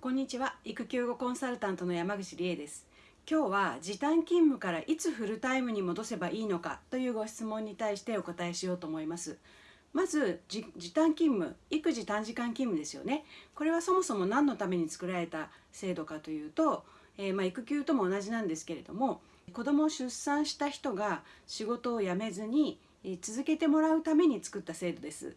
こんにちは。育休後コンサルタントの山口理恵です。今日は時短勤務からいつフルタイムに戻せばいいのかというご質問に対してお答えしようと思います。まず時短勤務育児短時間勤務ですよね。これはそもそも何のために作られた制度かというと、えー、まあ、育休とも同じなんですけれども子供を出産した人が仕事を辞めずに続けてもらうために作った制度です。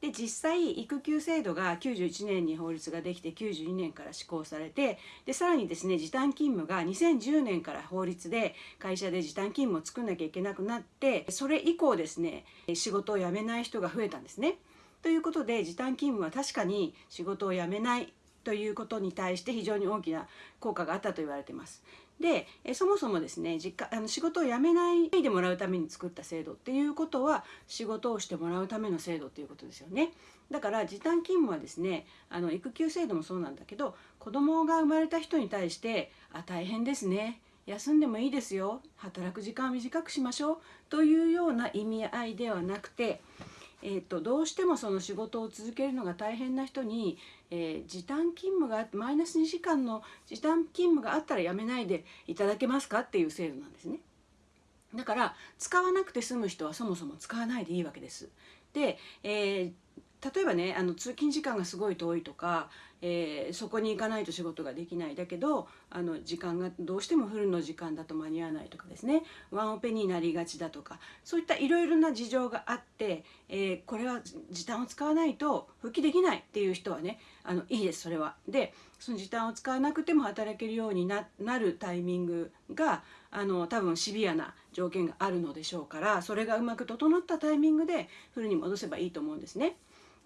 で実際育休制度が91年に法律ができて92年から施行されてでさらにですね時短勤務が2010年から法律で会社で時短勤務を作んなきゃいけなくなってそれ以降ですね仕事を辞めない人が増えたんですね。ということで時短勤務は確かに仕事を辞めないということに対して非常に大きな効果があったと言われています。でそもそもですね実家あの仕事を辞めないでもらうために作った制度っていうことは仕事をしてもらうための制度っていうことですよね。だから時短勤務はですねあの育休制度もそうなんだけど子供が生まれた人に対して「あ大変ですね」休んでもいいですよ。働く時間を短くしましょう。というような意味合いではなくてえーと、どうしてもその仕事を続けるのが大変な人に、えー、時短勤務がマイナス2時間の時短勤務があったらやめないでいただけますかっていう制度なんですね。だから使わなくて済む人はそもそも使わないでいいわけです。で、えー例えばねあの通勤時間がすごい遠いとか、えー、そこに行かないと仕事ができないだけどあの時間がどうしてもフルの時間だと間に合わないとかですねワンオペになりがちだとかそういったいろいろな事情があって、えー、これは時短を使わないと復帰できないっていう人はねあのいいですそれは。でその時短を使わなくても働けるようになるタイミングがあの多分シビアな条件があるのでしょうからそれがうまく整ったタイミングでフルに戻せばいいと思うんですね。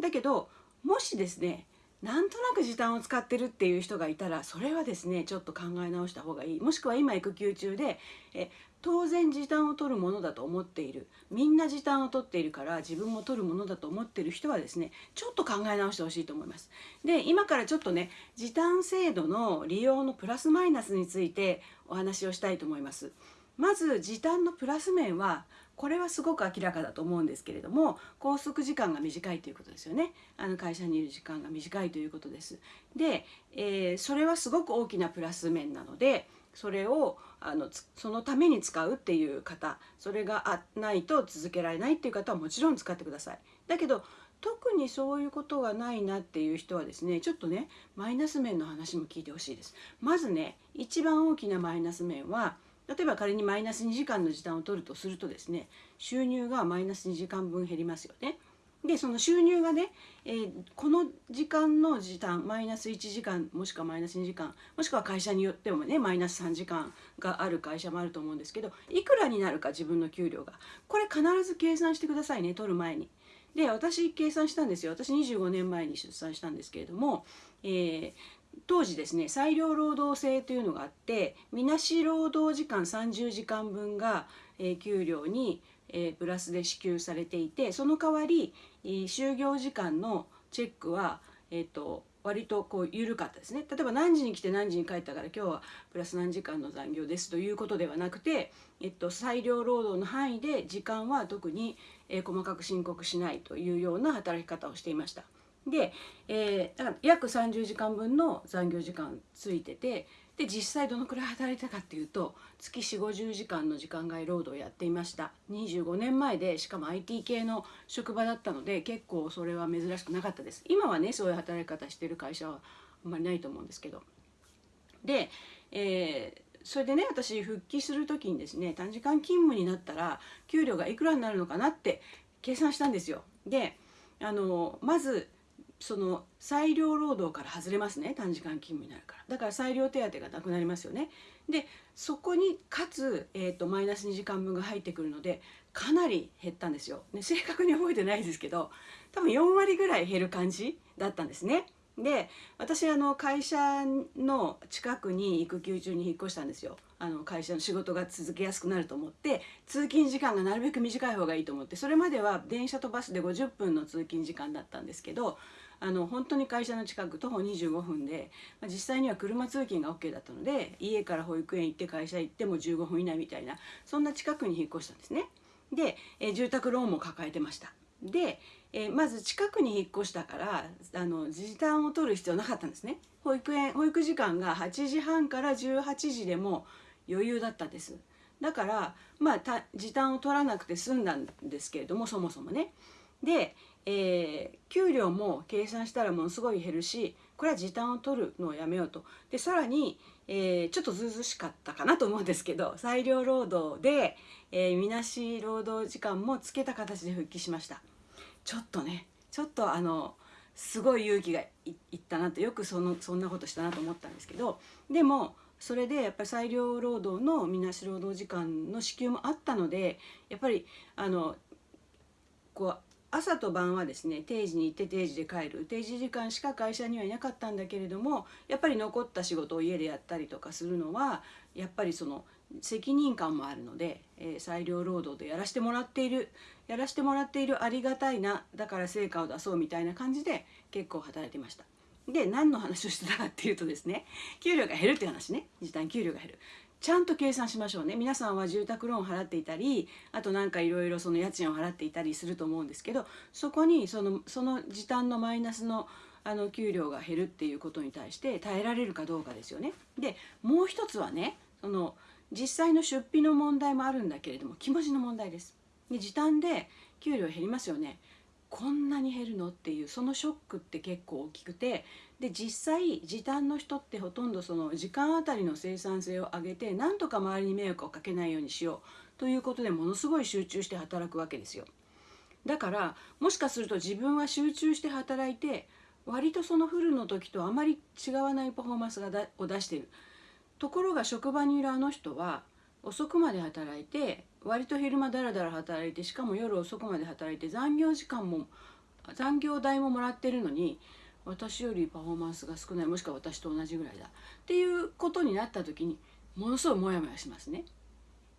だけどもしですねなんとなく時短を使ってるっていう人がいたらそれはですねちょっと考え直した方がいい。もしくは今育休中でえ当然時短を取るものだと思っている。みんな時短を取っているから自分も取るものだと思ってる人はですねちょっと考え直してほしいと思います。で今からちょっとね時短制度の利用のプラスマイナスについてお話をしたいと思います。まず時短のプラス面はこれはすごく明らかだと思うんですけれども拘束時間が短いということですよね。あの会社にいる時間が短いということです。で、えー、それはすごく大きなプラス面なのでそれをあのそのために使うっていう方それがないと続けられないっていう方はもちろん使ってください。だけど特にそういうことがないなっていう人はですねちょっとねマイナス面の話も聞いてほしいです。まずね一番大きなマイナス面は例えば仮にマイナス2時間の時短を取るとするとですね収入がマイナス2時間分減りますよね。でその収入がね、えー、この時間の時短マイナス1時間もしくはマイナス2時間もしくは会社によってもねマイナス3時間がある会社もあると思うんですけどいくらになるか自分の給料がこれ必ず計算してくださいね取る前に。で私計算したんですよ私25年前に出産したんですけれども、えー、当時ですね裁量労働制というのがあってみなし労働時間30時間分が、え、給料に、え、プラスで支給されていてその代わり、就業時間のチェックは、えーと、割とこう緩かったですね例えば何時に来て何時に帰ったから今日はプラス何時間の残業ですということではなくて、えっと、裁量労働の範囲で時間は特に、え、細かく申告しないというような働き方をしていました。で、えー、だから約30時間分の残業時間ついててで実際どのくらい働いたかっていうと月4 5 0時間の時間外労働をやっていました。25年前でしかも IT 系の職場だったので結構それは珍しくなかったです。今はねそういう働き方してる会社はあんまりないと思うんですけど。で、えー、それでね私復帰する時にですね短時間勤務になったら給料がいくらになるのかなって計算したんですよ。であのまずその裁量労働から外れますね短時間勤務になるから。だから裁量手当がなくなりますよね。でそこにかつ、えーと、マイナス2時間分が入ってくるのでかなり減ったんですよ、ね、正確に覚えてないですけど多分4割ぐらい減る感じだったんですね。で私あの会社の近くに育休中に引っ越したんですよ。あの会社の仕事が続けやすくなると思って通勤時間がなるべく短い方がいいと思ってそれまでは電車とバスで50分の通勤時間だったんですけどあの本当に会社の近く徒歩25分で、まあ、実際には車通勤が OK だったので家から保育園行って会社行っても15分以内みたいなそんな近くに引っ越したんですね。で、え住宅ローンも抱えてました。で、え、まず近くに引っ越したからあの時短を取る必要なかったんですね保育園保育時間が8時半から18時でも余裕だったんですだからまあ時短を取らなくて済んだんですけれどもそもそもねで、えー、給料も計算したらものすごい減るしこれは時短を取るのをやめようと。でさらに、えー、ちょっとずうずしかったかなと思うんですけど 裁量労働で、えー、みなし労働時間もつけた形で復帰しました。ちょっとねちょっとあのすごい勇気がいったなってよくそのそんなことしたなと思ったんですけどでもそれでやっぱり裁量労働のみなし労働時間の支給もあったのでやっぱりあのこう朝と晩はですね定時に行って定時で帰る。定時時間しか会社にはいなかったんだけれどもやっぱり残った仕事を家でやったりとかするのはやっぱりその責任感もあるので、えー、裁量労働でやらせてもらっている。やらせてもらっているありがたいなだから成果を出そうみたいな感じで結構働いてました。で何の話をしてたかっていうとですね給料が減るっていう話ね。時短給料が減る。ちゃんと計算しましょうね皆さんは住宅ローン払っていたりあとなんかいろいろその家賃を払っていたりすると思うんですけどそこにそのその時短のマイナスのあの給料が減るっていうことに対して耐えられるかどうかですよね。でもう一つはねその実際の出費の問題もあるんだけれども気持ちの問題です。で時短で給料減りますよね。こんなに減るの？っていうそのショックって結構大きくてで実際時短の人ってほとんどその時間あたりの生産性を上げてなんとか周りに迷惑をかけないようにしようということでものすごい集中して働くわけですよ。だからもしかすると自分は集中して働いて割とそのフルの時とあまり違わないパフォーマンスがだを出しているところが職場にいるあの人は遅くまで働いて割と昼間だらだら働いてしかも夜遅くまで働いて残業時間も残業代ももらってるのに私よりパフォーマンスが少ないもしくは私と同じぐらいだっていうことになった時にものすごいモヤモヤしますね。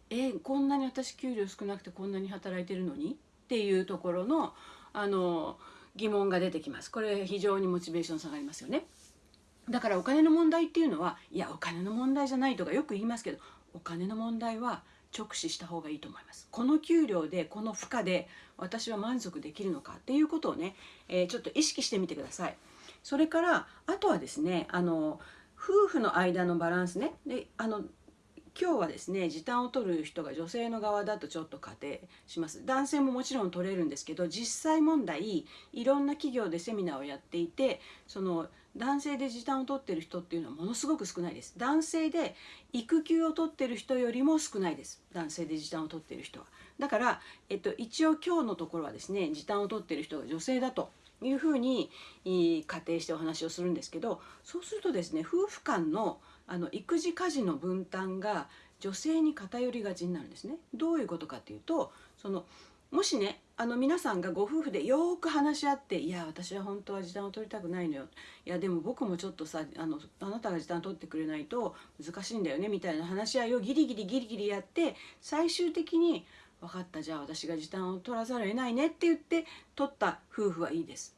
えこんなに私給料少なくてこんなに働いてるのに？っていうところのあの疑問が出てきます。これ非常にモチベーション下がりますよね。だからお金の問題っていうのはいやお金の問題じゃないとかよく言いますけどお金の問題は直視した方がいいと思いますこの給料でこの負荷で私は満足できるのかっていうことをね、えー、ちょっと意識してみてくださいそれからあとはですねあの夫婦の間のバランスね。であの今日はですね時短を取る人が女性の側だとちょっと仮定します。男性ももちろん取れるんですけど実際問題いろんな企業でセミナーをやっていてその男性で時短を取ってる人っていうのはものすごく少ないです。男性で育休を取ってる人よりも少ないです。男性で時短を取ってる人は。だから、えっと、一応今日のところはですね時短を取ってる人が女性だというふうに仮定してお話をするんですけどそうするとですね夫婦間のあの育児家事の分担が女性に偏りがちになるんですね。どういうことかっていうとそのもしねあの皆さんがご夫婦でよく話し合って「いや私は本当は時短を取りたくないのよ」「いやでも僕もちょっとさあのあなたが時短取ってくれないと難しいんだよね」みたいな話し合いをギリギリギリギリやって最終的に「分かったじゃあ私が時短を取らざるを得ないね」って言って取った夫婦はいいです。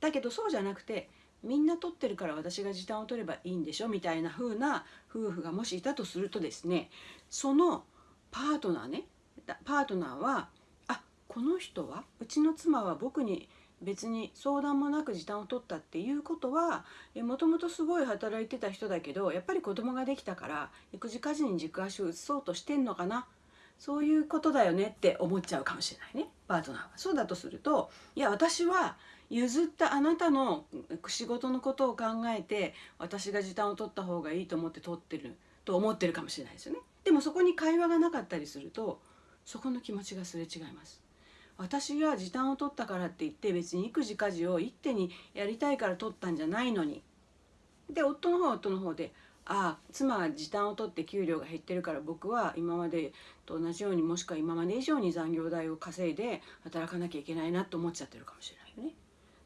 だけどそうじゃなくてみんな取ってるから私が時短を取ればいいんでしょみたいな風な夫婦がもしいたとするとですねそのパートナーねパートナーはあこの人はうちの妻は僕に別に相談もなく時短を取ったっていうことはもともとすごい働いてた人だけどやっぱり子供ができたから育児家事に軸足を移そうとしてんのかなそういうことだよねって思っちゃうかもしれないねパートナーは。そうだとするといや私は譲ったあなたの仕事のことを考えて私が時短を取った方がいいと思って取ってると思ってるかもしれないですよね。でもそこに会話がなかったりするとそこの気持ちがすれ違います。私が時短を取ったからって言って別に育児家事を一手にやりたいから取ったんじゃないのにで夫の方は夫の方であ妻は時短を取って給料が減ってるから僕は今までと同じようにもしくは今まで以上に残業代を稼いで働かなきゃいけないなと思っちゃってるかもしれないよね。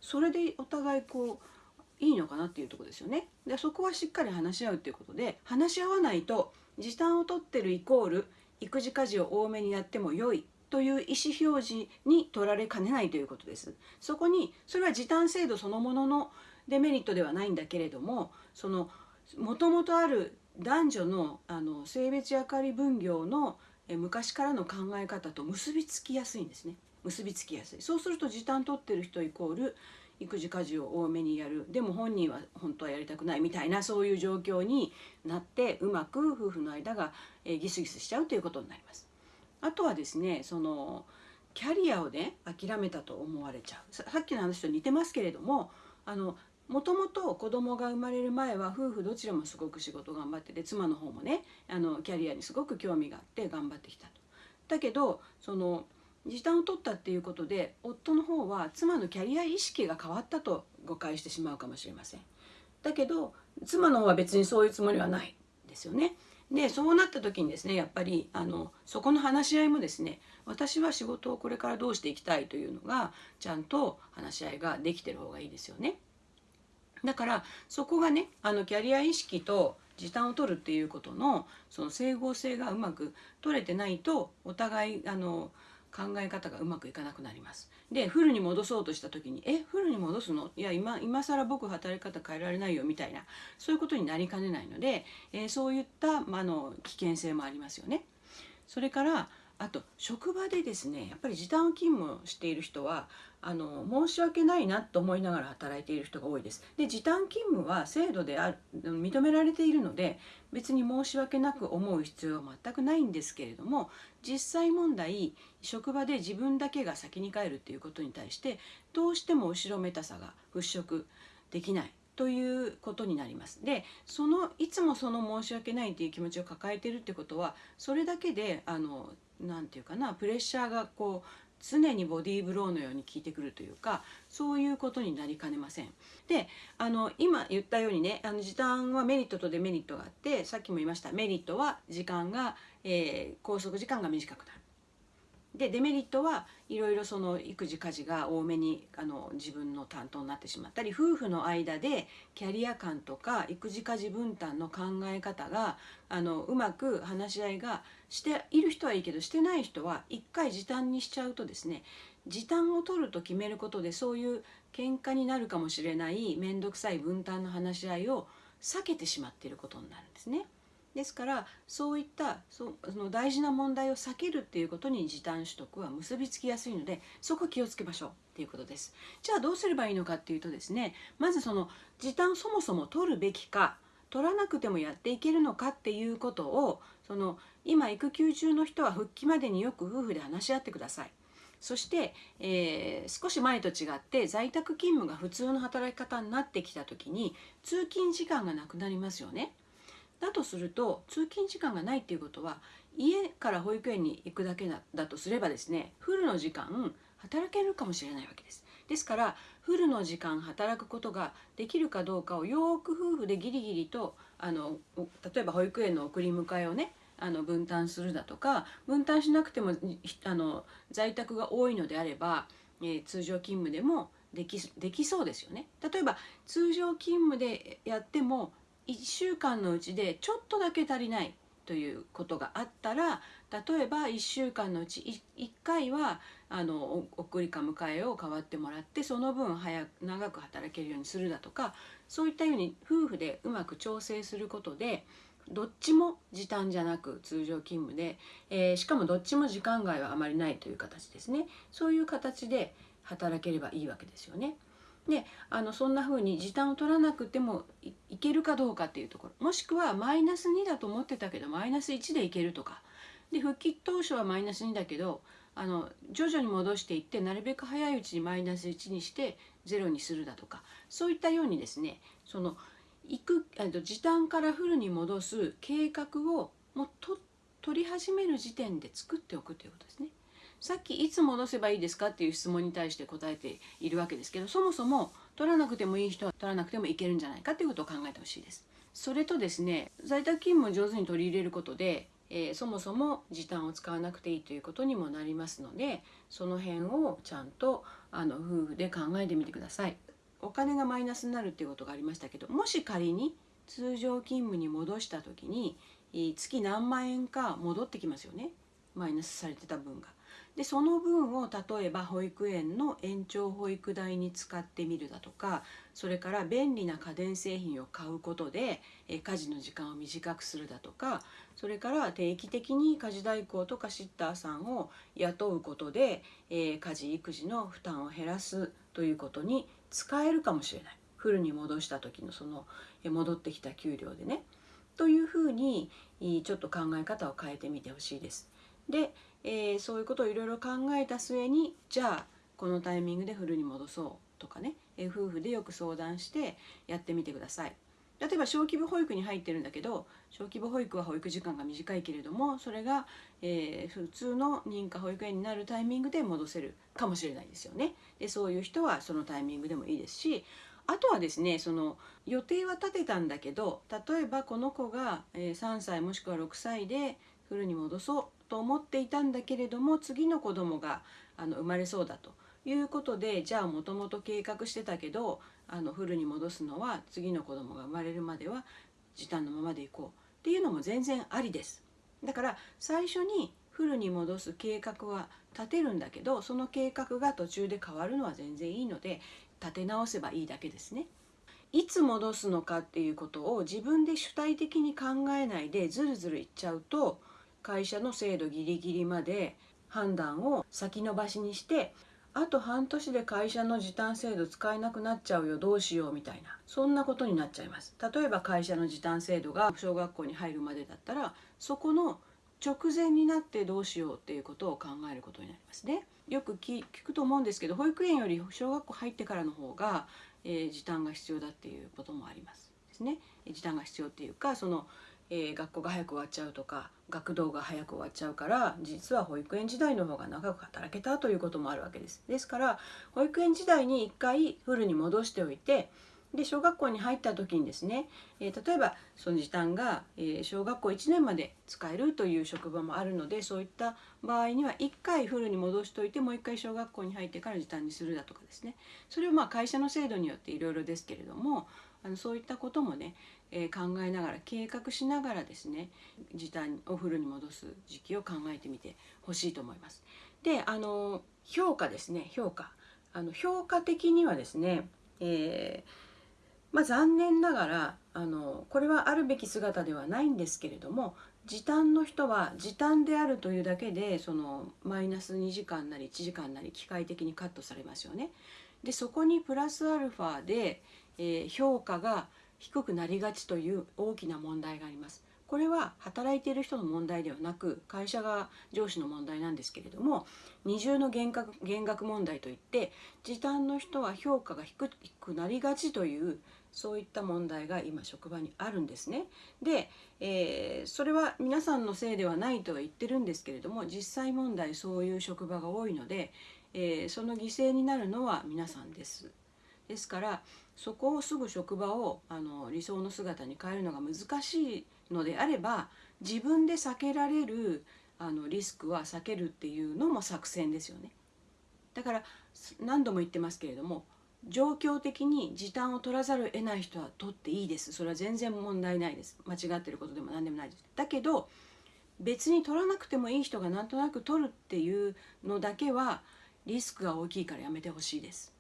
それでお互いこういいのかなっていうとこですよね。でそこはしっかり話し合うっていうことで話し合わないと時短を取ってるイコール育児家事を多めにやっても良いという意思表示に取られかねないということです。そこにそれは時短制度そのもののデメリットではないんだけれどもそのもともとある男女のあの性別役割分業の昔からの考え方と結びつきやすいんですね。結びつきやすいそうすると時短取ってる人イコール育児家事を多めにやるでも本人は本当はやりたくないみたいなそういう状況になってうまく夫婦の間が、えギスギスしちゃうということになります。あとはですねそのキャリアをね諦めたと思われちゃうさっきの話と似てますけれどもあのもともと子供が生まれる前は夫婦どちらもすごく仕事頑張ってて妻の方もねあのキャリアにすごく興味があって頑張ってきたと。だけどその時短を取ったっていうことで夫の方は妻のキャリア意識が変わったと誤解してしまうかもしれません。だけど妻の方は別にそういうつもりはないですよね。でそうなった時にですねやっぱりあのそこの話し合いもですね私は仕事をこれからどうしていきたいというのがちゃんと話し合いができてる方がいいですよね。だからそこがねあのキャリア意識と時短を取るっていうことのその整合性がうまく取れてないとお互いあの考え方がうまくいかなくなります。でフルに戻そうとした時に「えフルに戻すの？いや今今更僕働き方変えられないよ」みたいなそういうことになりかねないので、えー、そういった、まあの危険性もありますよね。それからあと職場でですねやっぱり時短勤務をしている人はあの申し訳ないなと思いながら働いている人が多いです。で時短勤務は制度である認められているので別に申し訳なく思う必要は全くないんですけれども実際問題職場で自分だけが先に帰るっていうことに対してどうしても後ろめたさが払拭できないということになります。でそのいつもその申し訳ないっていう気持ちを抱えてるってことはそれだけであの何て言うかなプレッシャーがこう常にボディーブローのように効いてくるというかそういうことになりかねません。であの今言ったようにねあの時短はメリットとデメリットがあってさっきも言いましたメリットは時間が、えー、拘束時間が短くなる。でデメリットはいろいろその育児家事が多めにあの自分の担当になってしまったり夫婦の間でキャリア感とか育児家事分担の考え方があのうまく話し合いがしている人はいいけどしてない人は一回時短にしちゃうとですね時短を取ると決めることでそういう喧嘩になるかもしれない面倒くさい分担の話し合いを避けてしまっていることになるんですね。ですからそういったその大事な問題を避けるっていうことに時短取得は結びつきやすいのでそこ気をつけましょうっていうことです。じゃあどうすればいいのかっていうとですねまずその時短そもそも取るべきか取らなくてもやっていけるのかっていうことをその今育休中の人は復帰までによく夫婦で話し合ってください。そして、えー、少し前と違って在宅勤務が普通の働き方になってきた時に通勤時間がなくなりますよね。だとすると通勤時間がないっていうことは家から保育園に行くだけだだとすればですねフルの時間働けるかもしれないわけです。ですからフルの時間働くことができるかどうかをよく夫婦でギリギリとあの例えば保育園の送り迎えをねあの分担するだとか分担しなくてもあの在宅が多いのであれば、えー、通常勤務でもできできそうですよね。例えば通常勤務でやっても1週間のうちでちょっとだけ足りないということがあったら例えば1週間のうち 1, 回はあの送りか迎えを代わってもらってその分早く長く働けるようにするだとかそういったように夫婦でうまく調整することでどっちも時短じゃなく通常勤務で、えー、しかもどっちも時間外はあまりないという形ですね。そういう形で働ければいいわけですよね。であのそんな風に時短を取らなくてもいけるかどうかっていうところ。もしくはマイナス2だと思ってたけどマイナス1でいけるとか。で復帰当初はマイナス2だけどあの徐々に戻していってなるべく早いうちにマイナス1にして0にするだとか。そういったようにですねその行くあの時短からフルに戻す計画をもうと取り始める時点で作っておくということですね。さっきいつ戻せばいいですかっていう質問に対して答えているわけですけどそもそも取らなくてもいい人は取らなくてもいけるんじゃないかっていうことを考えてほしいです。それとですね在宅勤務を上手に取り入れることで、えー、そもそも時短を使わなくていいということにもなりますのでその辺をちゃんとあの夫婦で考えてみてください。お金がマイナスになるっていうことがありましたけどもし仮に通常勤務に戻した時に月何万円か戻ってきますよねマイナスされてた分が。でその分を例えば保育園の延長保育代に使ってみるだとかそれから便利な家電製品を買うことでえ家事の時間を短くするだとかそれから定期的に家事代行とかシッターさんを雇うことで、え家事育児の負担を減らすということに使えるかもしれないフルに戻した時のその戻ってきた給料でねというふうにちょっと考え方を変えてみてほしいです。で、えー、そういうことをいろいろ考えた末にじゃあこのタイミングでフルに戻そうとかね、えー、夫婦でよく相談してやってみてください。例えば小規模保育に入ってるんだけど小規模保育は保育時間が短いけれどもそれが、えー、普通の認可保育園になるタイミングで戻せるかもしれないですよね。でそういう人はそのタイミングでもいいですしあとはですねその予定は立てたんだけど例えばこの子が3歳もしくは6歳でフルに戻そうと思っていたんだけれども次の子供があの生まれそうだということでじゃあもともと計画してたけどあのフルに戻すのは次の子供が生まれるまでは時短のままでいこうっていうのも全然ありです。だから最初にフルに戻す計画は立てるんだけどその計画が途中で変わるのは全然いいので立て直せばいいだけですね。いつ戻すのかっていうことを自分で主体的に考えないでずるずるいっちゃうと会社の制度ギリギリまで判断を先延ばしにしてあと半年で会社の時短制度使えなくなっちゃうよどうしようみたいなそんなことになっちゃいます例えば会社の時短制度が小学校に入るまでだったらそこの直前になってどうしようっていうことを考えることになりますね。よく聞くと思うんですけど保育園より小学校入ってからの方が、えー、時短が必要だっていうこともありますですね。時短が必要っていうかその、えー、学校が早く終わっちゃうとか学童が早く終わっちゃうから実は保育園時代の方が長く働けたということもあるわけです。ですから保育園時代に一回フルに戻しておいてで小学校に入った時にですね、えー、例えばその時短が、えー、小学校1年まで使えるという職場もあるのでそういった場合には1回フルに戻しておいてもう1回小学校に入ってから時短にするだとかですねそれをまあ会社の制度によっていろいろですけれどもあのそういったこともね、えー、考えながら計画しながらですね時短をフルに戻す時期を考えてみてほしいと思います。であの評価ですね評価あの評価的にはですね、えーまあ、残念ながらあのこれはあるべき姿ではないんですけれども時短の人は時短であるというだけでそのマイナス2時間なり1時間なり機械的にカットされますよね。でそこにプラスアルファで、えー、評価が低くなりがちという大きな問題があります。これは働いている人の問題ではなく会社が上司の問題なんですけれども二重の減額減額問題といって時短の人は評価が低くなりがちというそういった問題が今職場にあるんですね。で、えー、それは皆さんのせいではないとは言ってるんですけれども実際問題そういう職場が多いので、えー、その犠牲になるのは皆さんです。ですからそこをすぐ職場をあの理想の姿に変えるのが難しいのであれば自分で避けられるあのリスクは避けるっていうのも作戦ですよね。だから何度も言ってますけれども状況的に時短を取らざるを得ない人は取っていいです。それは全然問題ないです。間違ってることでも何でもないです。だけど別に取らなくてもいい人がなんとなく取るっていうのだけはリスクが大きいからやめてほしいです。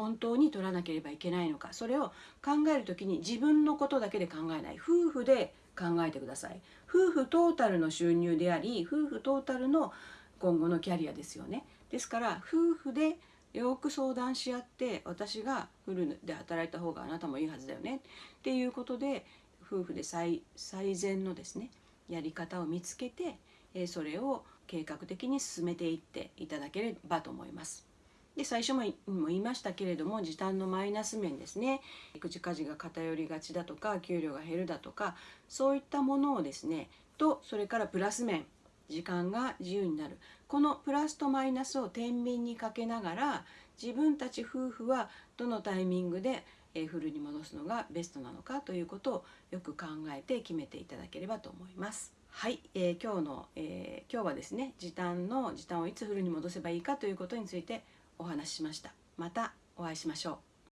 本当に取らなければいけないのか。それを考える時に自分のことだけで考えない。夫婦で考えてください。夫婦トータルの収入であり夫婦トータルの今後のキャリアですよね。ですから夫婦でよく相談し合って私がフルで働いた方があなたもいいはずだよね。っていうことで夫婦で最最善のですねやり方を見つけてそれを計画的に進めていっていただければと思います。で最初も言いましたけれども時短のマイナス面ですね。育児家事が偏りがちだとか給料が減るだとかそういったものをですねとそれからプラス面。時間が自由になる。このプラスとマイナスを天秤にかけながら自分たち夫婦はどのタイミングでフルに戻すのがベストなのかということをよく考えて決めていただければと思います。はい、えー、今日の、えー、今日はですね時短の時短をいつフルに戻せばいいかということについてお話ししました。またお会いしましょう。